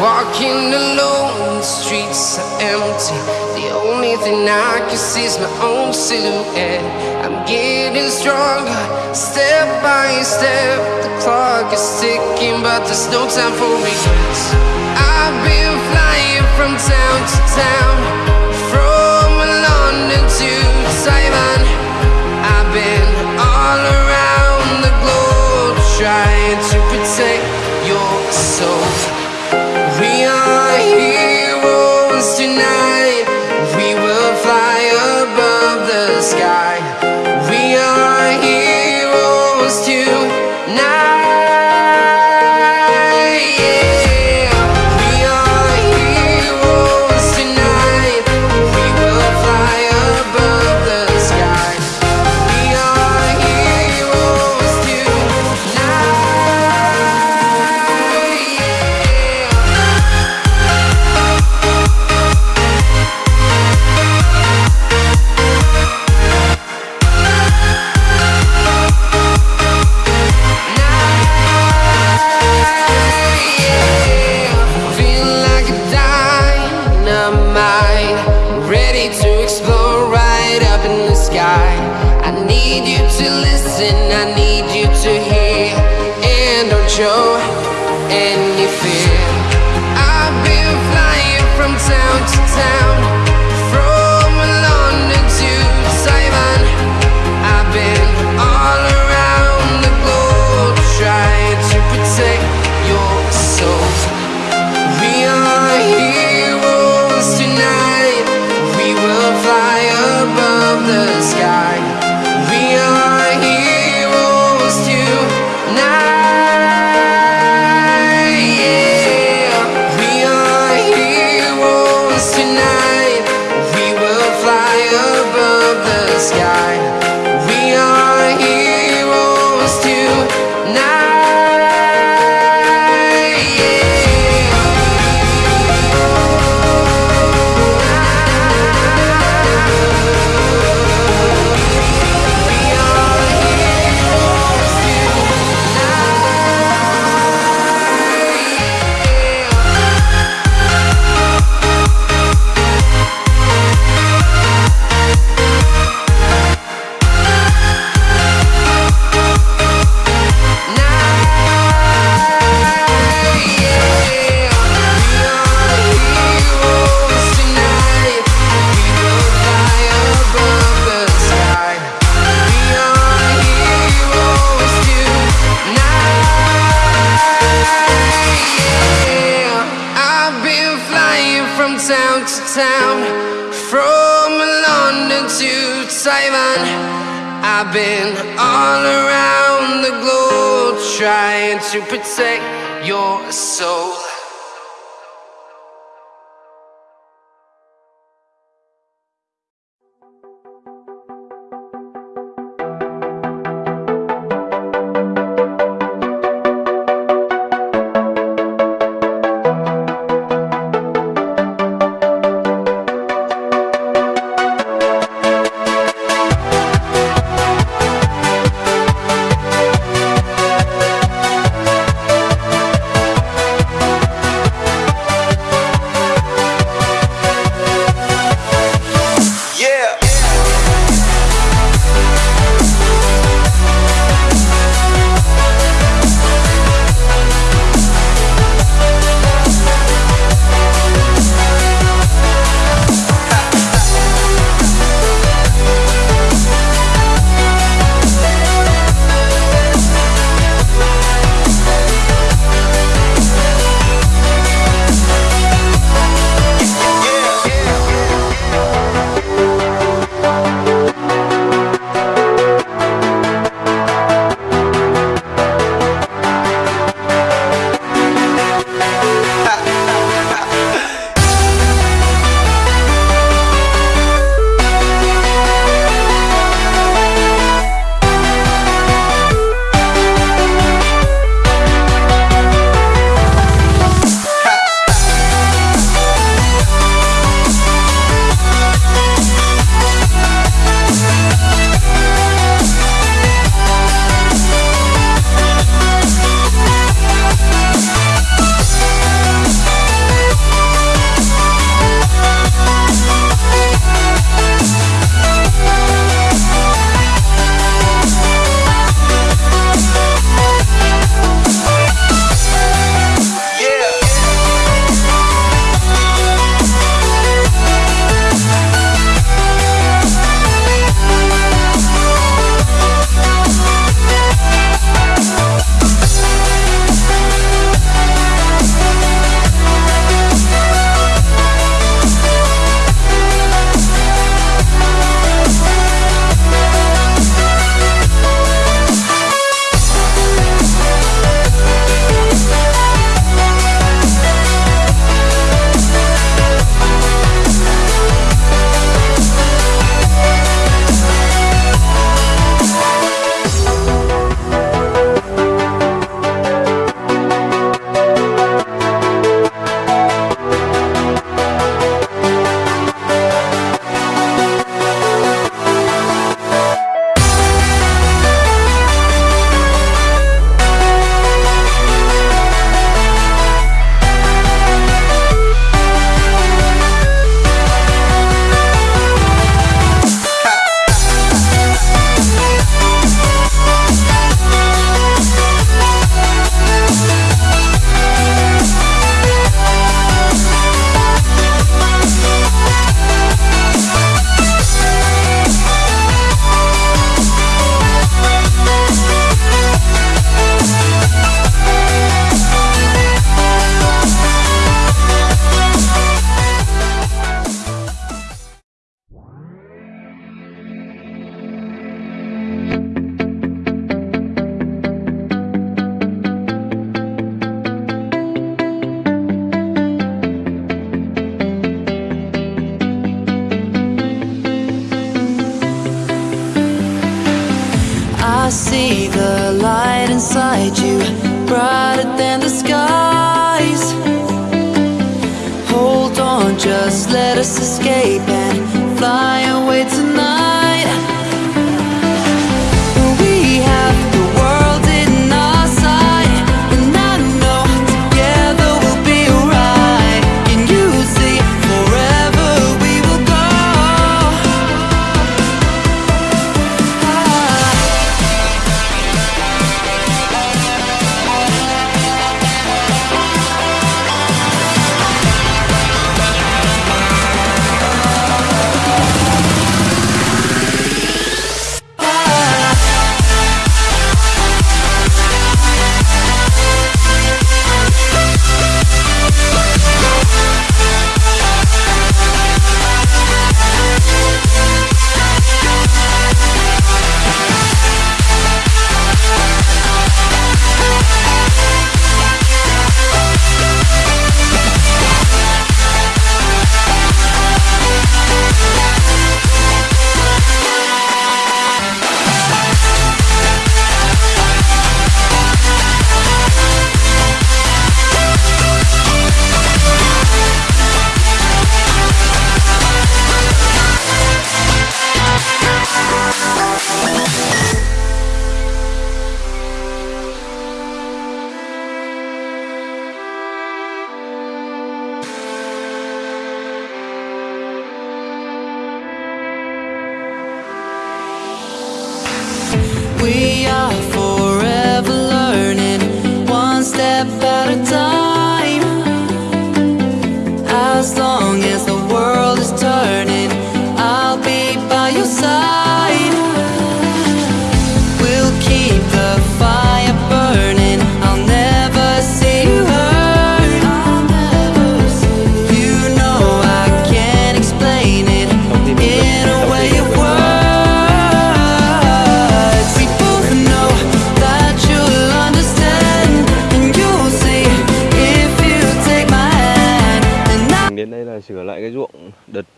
walking alone, the streets are empty. The only thing I can see is my own silhouette. I'm getting stronger, step by step. The clock is ticking, but there's no time for regrets. I've been flying from town to town, from London to Taiwan. I've been all around the globe trying to protect your soul. We are heroes tonight. Listen, I've been all around the globe trying to protect your soul. see the light inside you, brighter than the skies. Hold on, just let us escape.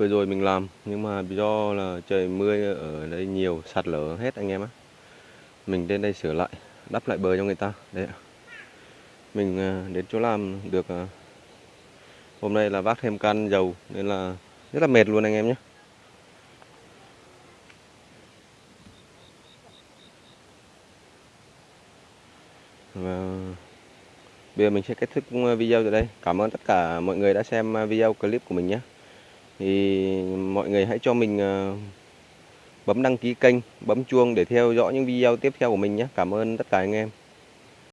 Vừa rồi mình làm nhưng mà do là trời mưa ở đây nhiều sạt lở hết anh em á. Mình đến đây sửa lại, đắp lại bờ cho người ta. Đấy ạ. Mình à, đến chỗ làm được à, hôm nay là vác thêm can dầu nên là rất là mệt luôn anh em nhé. Và Bây giờ mình sẽ kết thúc à, video tại đây. Cảm ơn tất cả mọi người đã xem video clip của mình nhé. Thì mọi người hãy cho mình ờ, bấm đăng ký kênh, bấm chuông để theo dõi những video tiếp theo của mình nhé. Cảm ơn tất cả anh em.